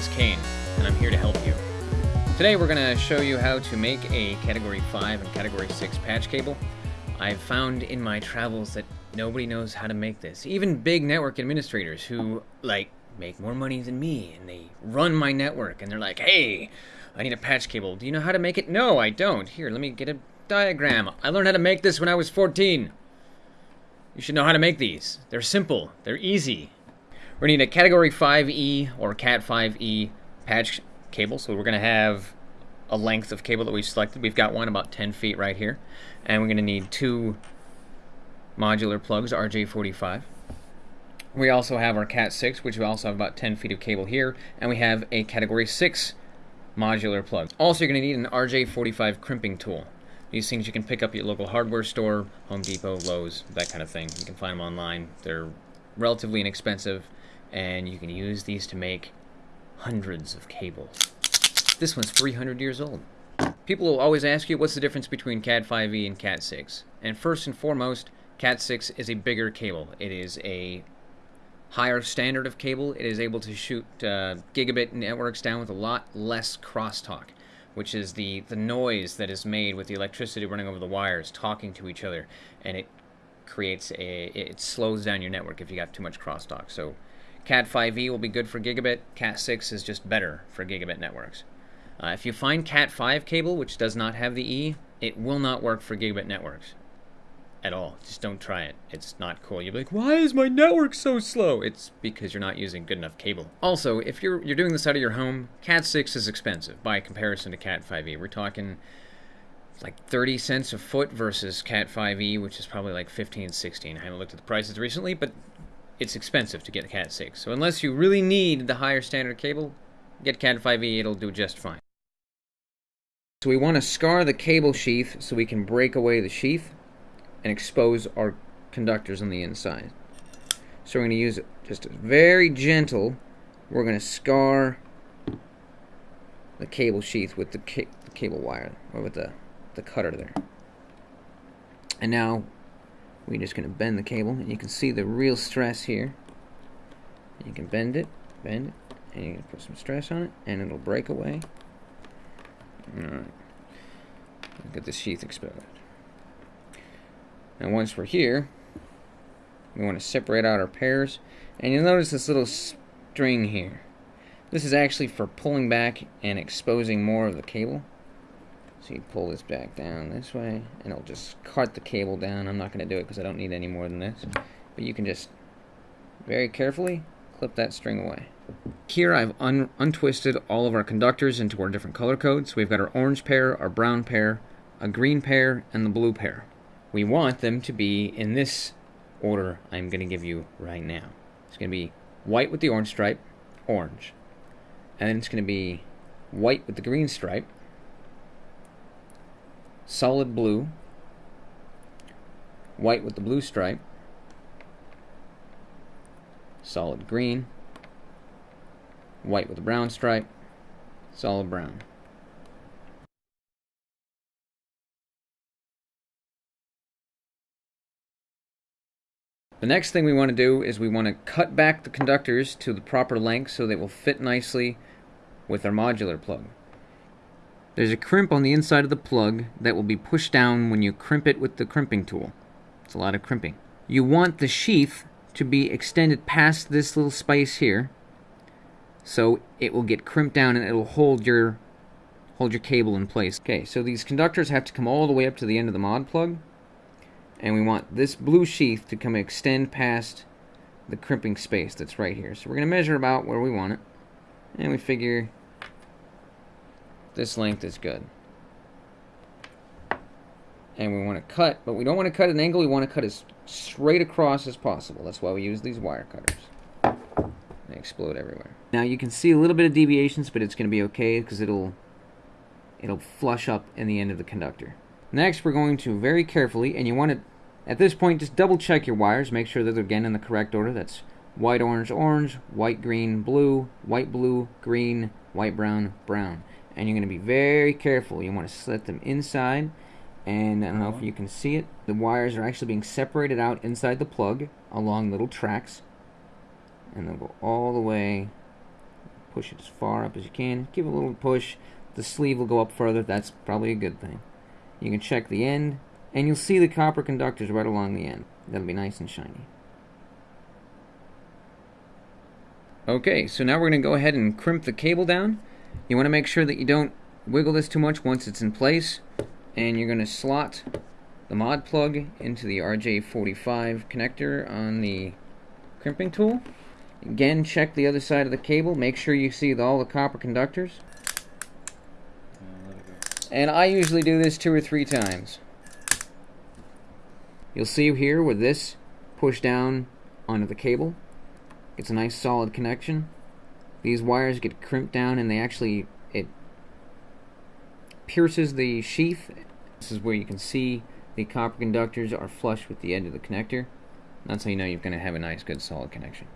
is Kane, and I'm here to help you. Today we're going to show you how to make a Category 5 and Category 6 patch cable. I've found in my travels that nobody knows how to make this. Even big network administrators who, like, make more money than me, and they run my network, and they're like, hey, I need a patch cable. Do you know how to make it? No, I don't. Here, let me get a diagram. I learned how to make this when I was 14. You should know how to make these. They're simple. They're easy. We're going to need a Category 5E or Cat 5E patch cable. So we're going to have a length of cable that we've selected. We've got one about 10 feet right here. And we're going to need two modular plugs, RJ45. We also have our Cat 6, which we also have about 10 feet of cable here. And we have a Category 6 modular plug. Also, you're going to need an RJ45 crimping tool. These things you can pick up at your local hardware store, Home Depot, Lowe's, that kind of thing. You can find them online. They're relatively inexpensive, and you can use these to make hundreds of cables. This one's 300 years old. People will always ask you what's the difference between Cat 5e and Cat 6. And first and foremost, Cat 6 is a bigger cable. It is a higher standard of cable. It is able to shoot uh, gigabit networks down with a lot less crosstalk which is the, the noise that is made with the electricity running over the wires talking to each other, and it creates a it slows down your network if you got too much crosstalk. So Cat 5e will be good for gigabit. Cat 6 is just better for gigabit networks. Uh, if you find Cat 5 cable, which does not have the E, it will not work for gigabit networks at all. Just don't try it. It's not cool. You'll be like, why is my network so slow? It's because you're not using good enough cable. Also, if you're you're doing this out of your home, Cat 6 is expensive by comparison to Cat 5e. We're talking like 30 cents a foot versus Cat 5e, which is probably like 15, 16. I haven't looked at the prices recently, but it's expensive to get Cat 6. So unless you really need the higher standard cable, get Cat 5e, it'll do just fine. So we want to scar the cable sheath so we can break away the sheath and expose our conductors on the inside. So we're going to use just very gentle. We're going to scar the cable sheath with the, ca the cable wire, or with the, the cutter there. And now we're just going to bend the cable, and you can see the real stress here. You can bend it, bend it, and you can put some stress on it, and it'll break away. Alright. Get the sheath exposed. And once we're here, we want to separate out our pairs. And you'll notice this little string here. This is actually for pulling back and exposing more of the cable. So you pull this back down this way, and it'll just cut the cable down. I'm not going to do it because I don't need any more than this. But you can just very carefully clip that string away. Here I've un untwisted all of our conductors into our different color codes. We've got our orange pair, our brown pair, a green pair, and the blue pair we want them to be in this order I'm going to give you right now. It's going to be white with the orange stripe, orange. And then it's going to be white with the green stripe, solid blue, white with the blue stripe, solid green, white with the brown stripe, solid brown. The next thing we want to do is we want to cut back the conductors to the proper length so they will fit nicely with our modular plug. There's a crimp on the inside of the plug that will be pushed down when you crimp it with the crimping tool. It's a lot of crimping. You want the sheath to be extended past this little space here so it will get crimped down and it'll hold your hold your cable in place. Okay, so these conductors have to come all the way up to the end of the mod plug and we want this blue sheath to come extend past the crimping space that's right here. So we're going to measure about where we want it, and we figure this length is good. And we want to cut, but we don't want to cut an angle, we want to cut as straight across as possible. That's why we use these wire cutters. They explode everywhere. Now you can see a little bit of deviations, but it's going to be okay because it'll it'll flush up in the end of the conductor. Next, we're going to very carefully, and you want to at this point, just double check your wires. Make sure that they're again in the correct order. That's white, orange, orange, white, green, blue, white, blue, green, white, brown, brown. And you're going to be very careful. You want to set them inside. And I don't know if uh-huh. you can see it. The wires are actually being separated out inside the plug along little tracks. And they'll go all the way push it as far up as you can. Give it a little push. The sleeve will go up further. That's probably a good thing. You can check the end, and you'll see the copper conductors right along the end. That'll be nice and shiny. Okay, so now we're going to go ahead and crimp the cable down. You want to make sure that you don't wiggle this too much once it's in place. And you're going to slot the mod plug into the RJ45 connector on the crimping tool. Again, check the other side of the cable. Make sure you see all the copper conductors. And I usually do this two or three times. You'll see here with this push down onto the cable. It's a nice solid connection. These wires get crimped down and they actually, it pierces the sheath. This is where you can see the copper conductors are flush with the edge of the connector. That's how you know you're going to have a nice, good, solid connection.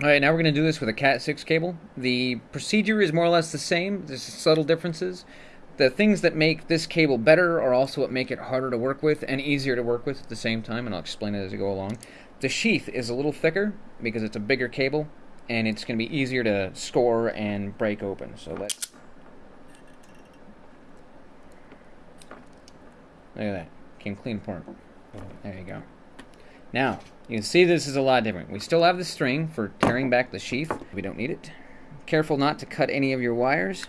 Alright, now we're going to do this with a Cat6 cable. The procedure is more or less the same. There's subtle differences. The things that make this cable better are also what make it harder to work with and easier to work with at the same time, and I'll explain it as we go along. The sheath is a little thicker because it's a bigger cable, and it's going to be easier to score and break open. So let's... Look at that. Came clean apart. There you go. Now, you can see this is a lot different. We still have the string for tearing back the sheath. We don't need it. Careful not to cut any of your wires.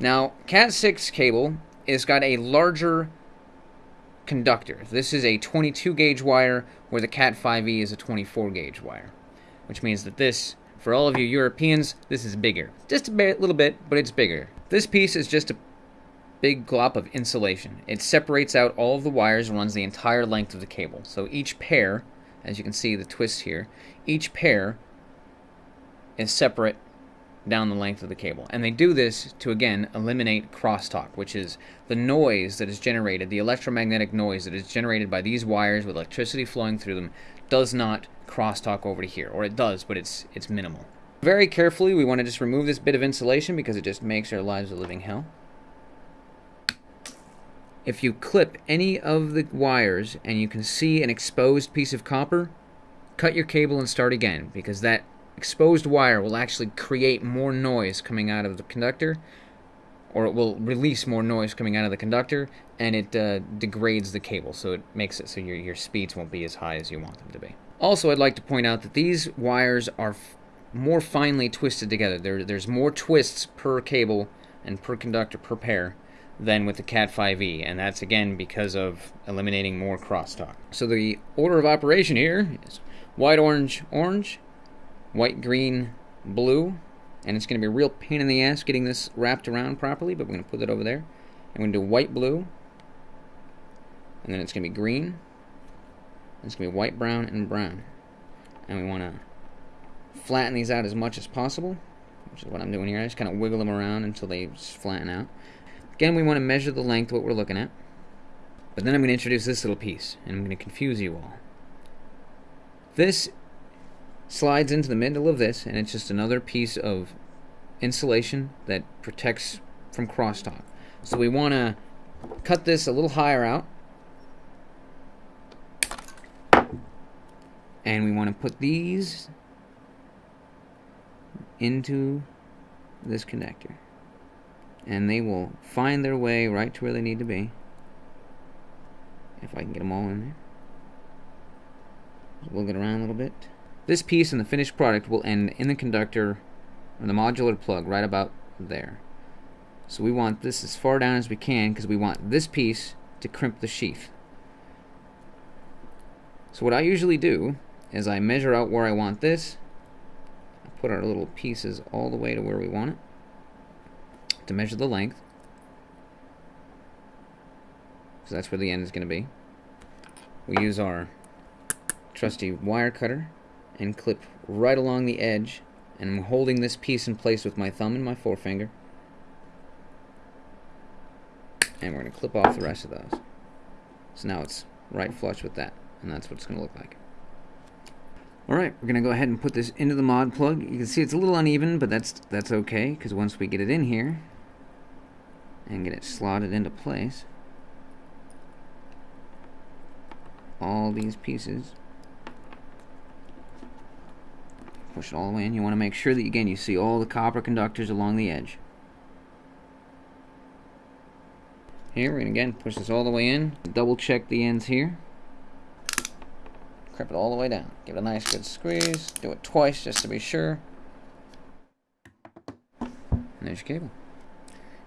Now, Cat6 cable has got a larger conductor. This is a 22 gauge wire where the Cat 5e is a 24 gauge wire. Which means that this, for all of you Europeans, this is bigger. Just a little bit, but it's bigger. This piece is just a big glop of insulation. It separates out all of the wires and runs the entire length of the cable. So each pair, as you can see the twist here, each pair is separate down the length of the cable. And they do this to, again, eliminate crosstalk, which is the noise that is generated, the electromagnetic noise that is generated by these wires with electricity flowing through them does not crosstalk over to here. Or it does, but it's, it's minimal. Very carefully, we want to just remove this bit of insulation because it just makes our lives a living hell if you clip any of the wires and you can see an exposed piece of copper, cut your cable and start again because that exposed wire will actually create more noise coming out of the conductor or it will release more noise coming out of the conductor and it uh, degrades the cable so it makes it so your, your speeds won't be as high as you want them to be. Also I'd like to point out that these wires are more finely twisted together. There, there's more twists per cable and per conductor per pair than with the Cat 5e, and that's again because of eliminating more crosstalk. So the order of operation here is white, orange, orange, white, green, blue, and it's going to be a real pain in the ass getting this wrapped around properly, but we're going to put it over there. I'm going to do white, blue, and then it's going to be green, it's going to be white, brown, and brown. And we want to flatten these out as much as possible, which is what I'm doing here. I just kind of wiggle them around until they flatten out. Again, we want to measure the length what we're looking at. But then I'm going to introduce this little piece, and I'm going to confuse you all. This slides into the middle of this, and it's just another piece of insulation that protects from crosstalk. So we want to cut this a little higher out. And we want to put these into this connector and they will find their way right to where they need to be if I can get them all in there wiggle it around a little bit this piece and the finished product will end in the conductor or the modular plug right about there so we want this as far down as we can because we want this piece to crimp the sheath so what I usually do is I measure out where I want this I put our little pieces all the way to where we want it to measure the length. So that's where the end is going to be. We use our trusty wire cutter and clip right along the edge and I'm holding this piece in place with my thumb and my forefinger and we're going to clip off the rest of those. So now it's right flush with that and that's what it's going to look like. Alright, we're going to go ahead and put this into the mod plug. You can see it's a little uneven, but that's that's okay, because once we get it in here, and get it slotted into place. All these pieces push it all the way in. You want to make sure that, again, you see all the copper conductors along the edge. Here, we're going to again push this all the way in. Double check the ends here. Crip it all the way down. Give it a nice good squeeze. Do it twice just to be sure. And there's your cable.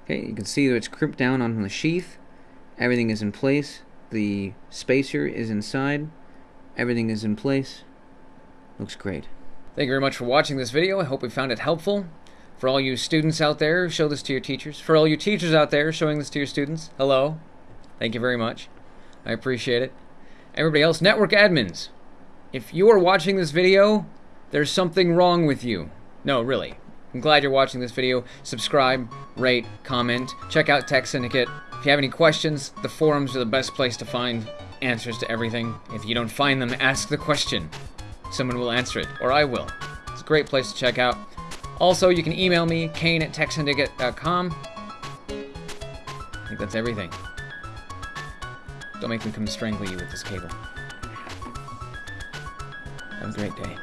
Okay, you can see that it's crimped down on the sheath. Everything is in place. The spacer is inside. Everything is in place. Looks great. Thank you very much for watching this video. I hope we found it helpful. For all you students out there, show this to your teachers. For all you teachers out there, showing this to your students, hello. Thank you very much. I appreciate it. Everybody else, network admins, if you are watching this video, there's something wrong with you. No, really. I'm glad you're watching this video. Subscribe, rate, comment, check out Tek Syndicate. If you have any questions, the forums are the best place to find answers to everything. If you don't find them, ask the question. Someone will answer it, or I will. It's a great place to check out. Also, you can email me, kane at teksyndicate.com. I think that's everything. Don't make me come strangle you with this cable. Have a great day.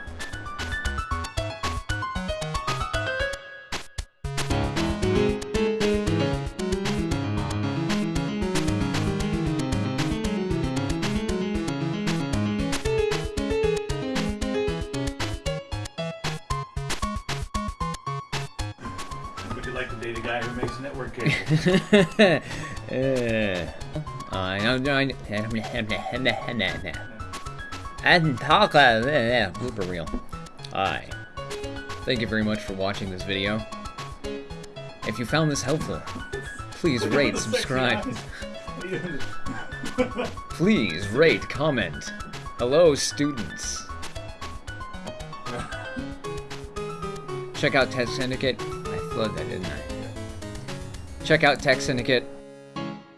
Would you like to date a guy who makes network cables? uh, I don't know. And talk uh, blooper reel. Hi. Thank you very much for watching this video. If you found this helpful, please rate, subscribe. Please rate, comment. Hello, students. Check out Tek Syndicate. I flooded that, didn't I? Check out Tek Syndicate.